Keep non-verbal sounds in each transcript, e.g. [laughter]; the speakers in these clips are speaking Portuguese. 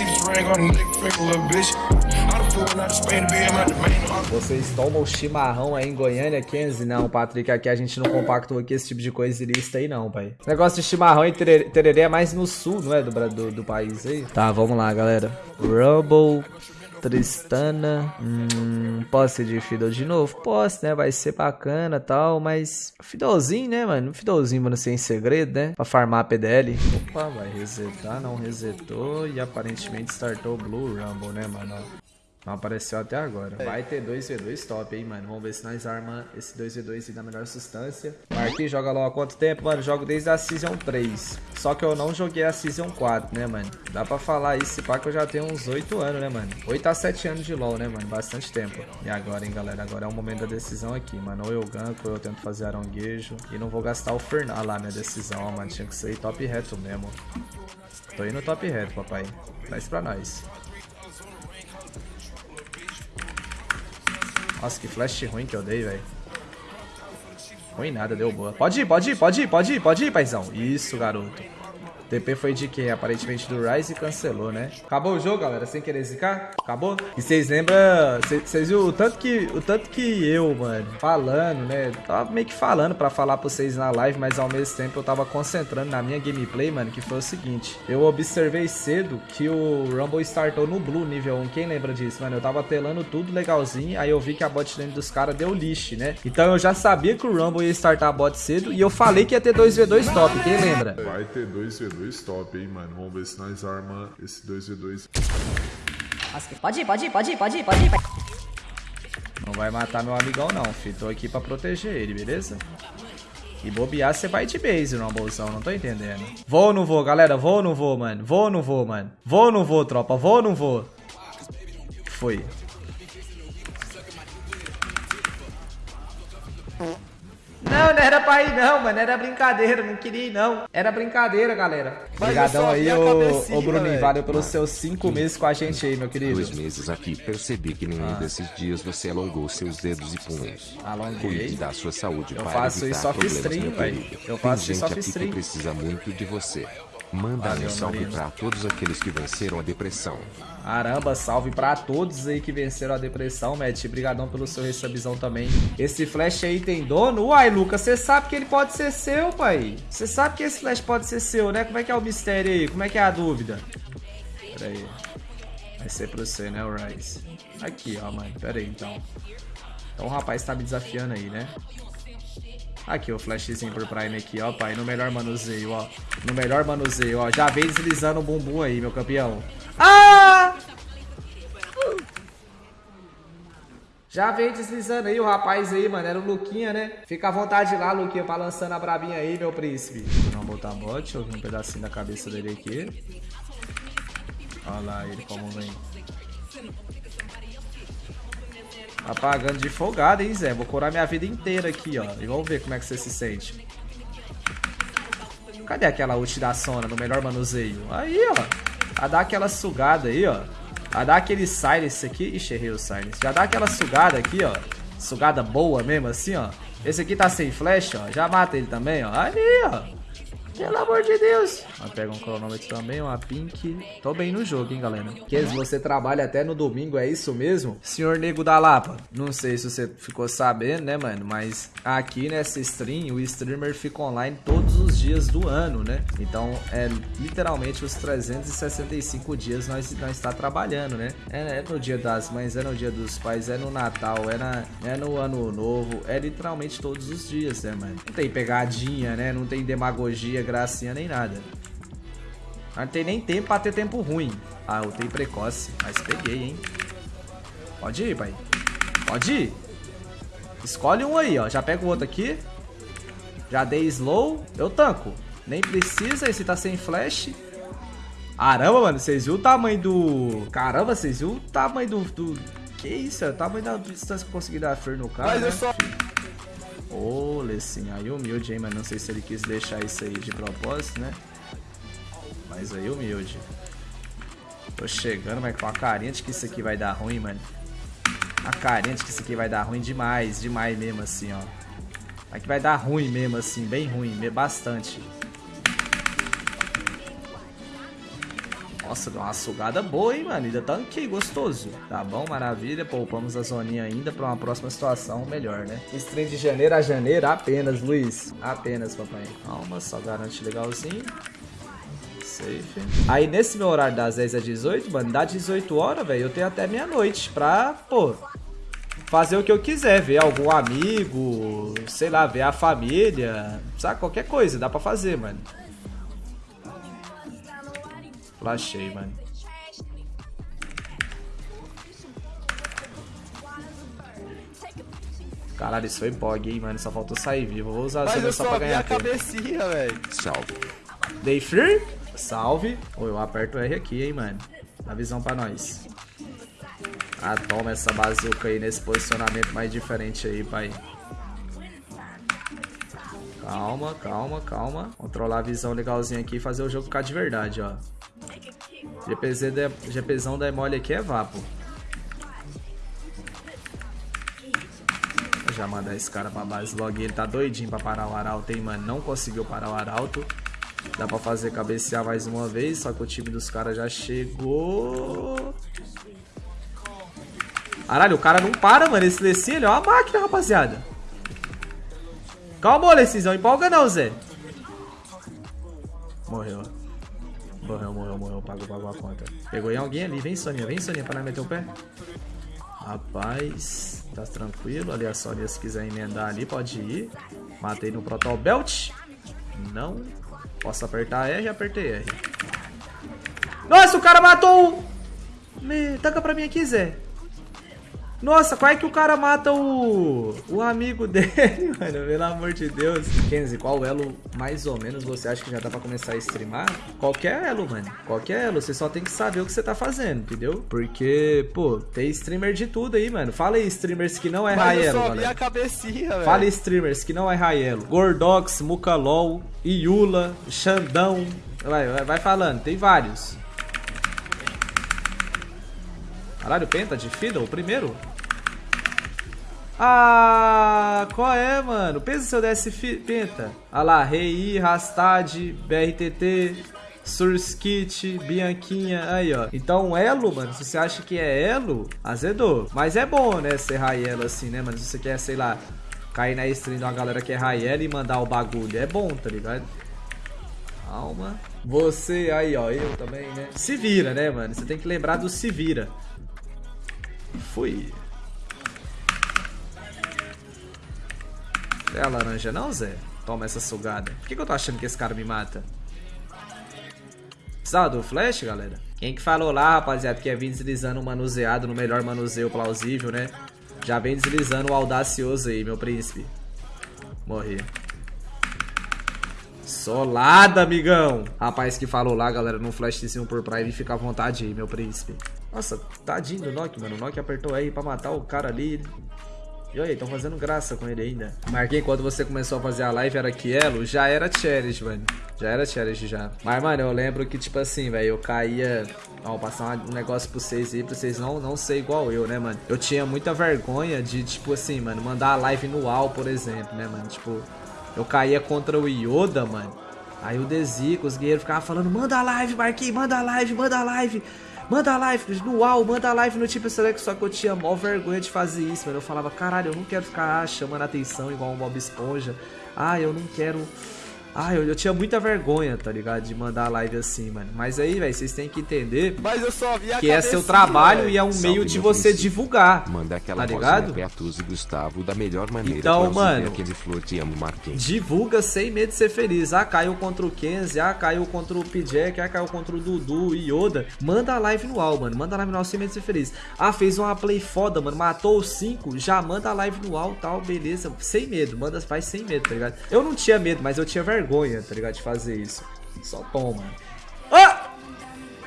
on the finger, little bitch. Vocês tomam chimarrão aí em Goiânia, Kenzie? Não, Patrick, aqui a gente não compactou aqui esse tipo de coisa ilícita aí não, pai. Negócio de chimarrão e tererê é mais no sul, não é? Do, do, do país aí. Tá, vamos lá, galera. Rumble... Tristana. Hum, posso ser de Fiddle de novo? Posso, né? Vai ser bacana tal, mas. Fiddlezinho, né, mano? Fiddlezinho, mano, sem segredo, né? Pra farmar a PDL. Opa, vai resetar, não resetou. E aparentemente startou o Blue Rumble, né, mano? Não apareceu até agora. Vai ter 2v2 top, hein, mano. Vamos ver se nós arma esse 2v2 da melhor substância. Marquinhos joga logo há quanto tempo, mano? Jogo desde a Season 3. Só que eu não joguei a Season 4, né, mano? Dá pra falar isso, pá, que eu já tenho uns 8 anos, né, mano? 8 a 7 anos de LoL, né, mano? Bastante tempo. E agora, hein, galera? Agora é o momento da decisão aqui, mano. Ou eu ganco, ou eu tento fazer aronguejo. E não vou gastar o Fernal lá, minha decisão, ó, mano. Tinha que ser top reto mesmo. Tô indo top reto, papai. Traz pra nós. Nossa, que flash ruim que eu dei, velho. Ruim nada, deu boa. Pode ir, pode ir, pode ir, pode ir, pode ir, paizão. Isso, garoto. TP foi de quem? Aparentemente do Rise e cancelou, né? Acabou o jogo, galera, sem querer zicar? Acabou? E vocês lembram... Vocês viram o tanto, que, o tanto que eu, mano, falando, né? Tava meio que falando pra falar pra vocês na live, mas ao mesmo tempo eu tava concentrando na minha gameplay, mano, que foi o seguinte. Eu observei cedo que o Rumble startou no Blue nível 1. Quem lembra disso, mano? Eu tava telando tudo legalzinho, aí eu vi que a bot lane dos caras deu lixo, né? Então eu já sabia que o Rumble ia startar a bot cedo e eu falei que ia ter 2v2 top, quem lembra? Vai ter 2v2 top, hein, mano. Vamos ver se nós arma esse 2v2. Nossa, pode ir, pode ir, pode ir, pode ir, pode ir. Não vai matar meu amigão não, filho. Tô aqui pra proteger ele, beleza? E bobear, você vai de base no bolsão, não tô entendendo. Vou ou não vou, galera? Vou ou não vou, mano? Vou ou não vou, mano? Vou ou não vou, tropa? Vou ou não vou? Foi. Não, não era pra ir não, mano. Era brincadeira, não queria ir não. Era brincadeira, galera. Obrigadão aí, ô, ô Bruninho. Valeu pelos seus cinco meses com a gente aí, meu querido. Dois meses aqui, percebi que nenhum ah. desses dias você alongou seus dedos e punhos. Alonguei. Cuide da sua saúde Eu para faço evitar isso problemas, stream, meu velho. querido. Eu faço Tem isso gente off aqui stream. que precisa muito de você. Manda Valeu, um salve Marino. pra todos aqueles que venceram a depressão. Caramba, salve pra todos aí que venceram a depressão, Matt. Brigadão pelo seu recebizão também. Esse flash aí tem dono? Uai, Lucas, você sabe que ele pode ser seu, pai. Você sabe que esse flash pode ser seu, né? Como é que é o mistério aí? Como é que é a dúvida? Pera aí. Vai ser pra você, né, o Rise? Aqui, ó, mano. Pera aí, então. Então o rapaz tá me desafiando aí, né? Aqui, o flashzinho por Prime aqui, ó, pai. No melhor manuseio, ó. No melhor manuseio, ó. Já vem deslizando o bumbum aí, meu campeão. Ah! Já veio deslizando aí o rapaz aí, mano. Era o Luquinha, né? Fica à vontade lá, Luquinha, pra lançando a brabinha aí, meu príncipe. Vamos botar bot. Eu vi um pedacinho da cabeça dele aqui. Olha lá ele como vem. Apagando de folgado, hein, Zé? Vou curar minha vida inteira aqui, ó. E vamos ver como é que você se sente. Cadê aquela ult da Sona no melhor manuseio? Aí, ó. A dar aquela sugada aí, ó. A dar aquele silence aqui. Ixi, errei o silence. Já dá aquela sugada aqui, ó. Sugada boa mesmo, assim, ó. Esse aqui tá sem flash, ó. Já mata ele também, ó. Ali, ó. Pelo amor de Deus. Vai pegar um cronômetro também, uma pink. Tô bem no jogo, hein, galera. Kes, você trabalha até no domingo, é isso mesmo? Senhor Nego da Lapa. Não sei se você ficou sabendo, né, mano? Mas aqui nessa stream, o streamer fica online todos os dias do ano, né? Então, é literalmente os 365 dias nós, nós está trabalhando, né? É, é no dia das mães, é no dia dos pais, é no Natal, é, na, é no ano novo. É literalmente todos os dias, né, mano? Não tem pegadinha, né? Não tem demagogia, gracinha nem nada. Não tem nem tempo pra ter tempo ruim. Ah, eu tenho precoce. Mas peguei, hein? Pode ir, pai. Pode ir. Escolhe um aí, ó. Já pega o outro aqui. Já dei slow. Eu tanco. Nem precisa. Esse tá sem flash. Caramba, mano. Vocês viram o tamanho do... Caramba, vocês viram o tamanho do... do... Que isso? É o tamanho da distância que eu consegui dar fer no cara, Mas né? eu só- Ô, Lessin, aí humilde, hein, mano. Não sei se ele quis deixar isso aí de propósito, né? Mas aí humilde. Tô chegando, mas com a carinha de que isso aqui vai dar ruim, mano. A carinha de que isso aqui vai dar ruim demais, demais mesmo assim, ó. Aqui vai dar ruim mesmo assim, bem ruim, bastante. Nossa, deu uma sugada boa, hein, mano. Ainda tanquei, gostoso. Tá bom, maravilha. Poupamos a zoninha ainda pra uma próxima situação melhor, né? Stream de janeiro a janeiro apenas, Luiz. Apenas, papai. Calma, só garante legalzinho. Safe. Aí nesse meu horário das 10 às 18, mano, dá 18 horas, velho, eu tenho até meia-noite pra, pô, fazer o que eu quiser, ver algum amigo, sei lá, ver a família, sabe? Qualquer coisa, dá pra fazer, mano. Flashei, mano. Caralho, isso foi bog, hein, mano. Só faltou sair vivo. Vou usar Mas a eu só pra ganhar a tempo. cabecinha, velho. Salve. Day free? Salve. Ô, eu aperto o R aqui, hein, mano. Dá visão pra nós. Ah, toma essa bazuca aí nesse posicionamento mais diferente aí, pai. Calma, calma, calma. Controlar a visão legalzinha aqui e fazer o jogo ficar de verdade, ó. GPZ de, GPzão da mole aqui é vapo. Vou já mandar esse cara pra base logo. Ele tá doidinho pra parar o Arauto, hein, mano. Não conseguiu parar o Arauto. Dá pra fazer cabecear mais uma vez, só que o time dos caras já chegou. Caralho, o cara não para, mano. Esse Lessin, ele é uma máquina, rapaziada. Calma, Lessinzão. Empolga não, Zé. Morreu. Morreu, morreu, morreu. Pagou, pagou a conta. Pegou em alguém ali. Vem, Soninha. Vem, Soninha, pra não meter o pé. Rapaz, tá tranquilo. Ali a Sonia, se quiser emendar ali, pode ir. Matei no Protol Belt. Não. Posso apertar R? Apertei R. Nossa, o cara matou o... Me... Taca pra mim aqui, Zé. Nossa, qual é que o cara mata o, o amigo [laughs] dele, mano? Pelo amor de Deus. Kenzie, qual elo mais ou menos você acha que já dá pra começar a streamar? Qualquer elo, mano. Qualquer elo. Você só tem que saber o que você tá fazendo, entendeu? Porque, pô, tem streamer de tudo aí, mano. Fala aí, streamers que não é Mas só vi galera. a cabecinha, velho. Fala streamers que não é Raelo. Gordox, Mukalol, Iula, Xandão. Vai, vai, vai falando, tem vários. Caralho, Penta de Fiddle, primeiro? Ah, qual é, mano? Pensa se eu desse Penta. Ah lá, Rei, Rastad, BRTT, Surskit, Bianquinha, aí ó. Então, elo, mano, se você acha que é elo, azedou. Mas é bom, né, ser Raielo assim, né, mano? Se você quer, sei lá, cair na stream de uma galera que é Raielo e mandar o bagulho, é bom, tá ligado? Calma. Você aí, ó, eu também, né? Se vira, né, mano? Você tem que lembrar do se vira. Fui. É a laranja não, Zé? Toma essa sugada. Por que, que eu tô achando que esse cara me mata? Precisava do flash, galera? Quem que falou lá, rapaziada, que ia vir deslizando um manuseado no melhor manuseio plausível, né? Já vem deslizando o audacioso aí, meu príncipe. Morri. Solada, amigão. Rapaz que falou lá, galera, no flashzinho por Prime, fica à vontade aí, meu príncipe. Nossa, tadinho do Nokia, mano. O Nokia apertou aí pra matar o cara ali. E aí, estão fazendo graça com ele ainda. Marquei quando você começou a fazer a live, era Kielo, já era challenge, mano. Já era challenge já. Mas, mano, eu lembro que, tipo assim, velho, eu caía. Ó, vou passar um negócio pra vocês aí, pra vocês não, não ser igual eu, né, mano? Eu tinha muita vergonha de, tipo assim, mano, mandar a live no UAU, por exemplo, né, mano? Tipo, eu caía contra o Yoda, mano. Aí o Dezico, os guerreiros ficavam falando, manda a live, Marquinhos, manda a live, manda a live. Manda live no UAU, manda live no Tipo Select, só que eu tinha mó vergonha de fazer isso, mano. Eu falava, caralho, eu não quero ficar chamando atenção igual um Bob Esponja. Ah, eu não quero. Ah, eu, eu tinha muita vergonha, tá ligado? De mandar a live assim, mano. Mas aí, velho, vocês têm que entender Mas eu só vi a que é seu trabalho velho. e é um Salve, meio de você divulgar. Manda aquela Tá ligado? Beatus e Gustavo da melhor maneira. Então, mano, Aquele flor te amo, Marquinhos. Divulga sem medo de ser feliz. Ah, caiu contra o Kenzie. Ah, caiu contra o Pijek. Ah, caiu contra o Dudu e Yoda. Manda a live no UAU, mano. Manda a live no UAU sem medo de ser feliz. Ah, fez uma play foda, mano. Matou os 5. Já manda a live no UAU tal, beleza. Sem medo. Manda, faz sem medo, tá ligado? Eu não tinha medo, mas eu tinha vergonha, tá ligado? De fazer isso. Só toma. Ah!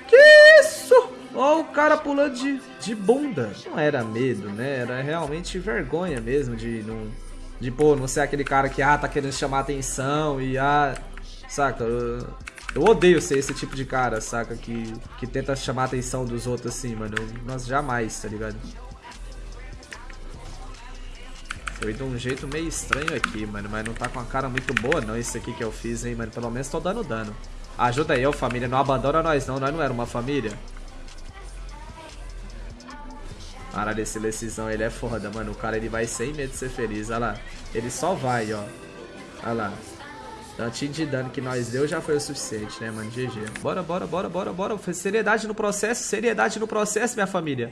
Que isso? Ó, o cara pulando de, de bunda. Não era medo, né? Era realmente vergonha mesmo de não. De, pô, não ser aquele cara que, ah, tá querendo chamar atenção e, ah. Saca? Eu, eu odeio ser esse tipo de cara, saca? Que, que tenta chamar a atenção dos outros assim, mano. Eu, nossa, jamais, tá ligado? Foi de um jeito meio estranho aqui, mano. Mas não tá com a cara muito boa, não. Isso aqui que eu fiz, hein, mano. Pelo menos tô dando dano. Ajuda aí, ô família. Não abandona nós não. Nós não era uma família. Caralho, esse Lecisão, ele é foda, mano. O cara, ele vai sem medo de ser feliz. Olha lá. Ele só vai, ó. Olha lá. Tantinho de dano que nós deu já foi o suficiente, né, mano? GG. Bora, bora, bora, bora, bora. Seriedade no processo, seriedade no processo, minha família.